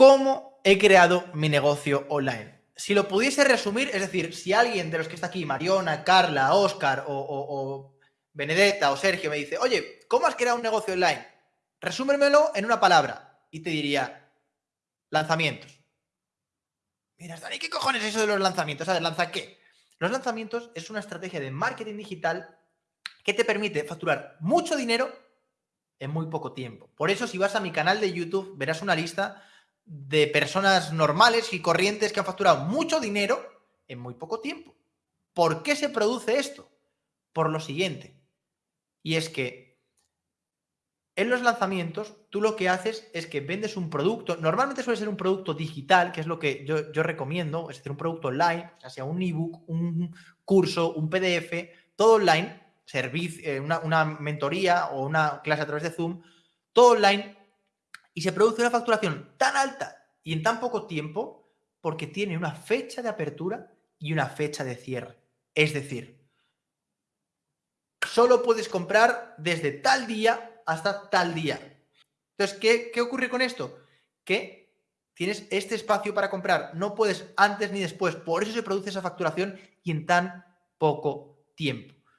¿Cómo he creado mi negocio online? Si lo pudiese resumir, es decir, si alguien de los que está aquí, Mariona, Carla, Oscar o, Benedetta o Sergio me dice, oye, ¿cómo has creado un negocio online? Resúmemelo en una palabra y te diría, lanzamientos. Mira, Dani, ¿qué cojones es eso de los lanzamientos? ¿Sabes? ¿Lanza qué? Los lanzamientos es una estrategia de marketing digital que te permite facturar mucho dinero en muy poco tiempo. Por eso, si vas a mi canal de YouTube, verás una lista de personas normales y corrientes que han facturado mucho dinero en muy poco tiempo. ¿Por qué se produce esto? Por lo siguiente. Y es que en los lanzamientos, tú lo que haces es que vendes un producto, normalmente suele ser un producto digital, que es lo que yo, recomiendo, es decir, un producto online, sea, un ebook, un curso, un PDF, todo online, servicio, eh, una, una mentoría o una clase a través de Zoom, todo online, y se produce una facturación tan alta y en tan poco tiempo porque tiene una fecha de apertura y una fecha de cierre. Es decir, solo puedes comprar desde tal día hasta tal día. Entonces, ¿qué, ¿qué, ocurre con esto? Que tienes este espacio para comprar, no puedes antes ni después, por eso se produce esa facturación y en tan poco tiempo.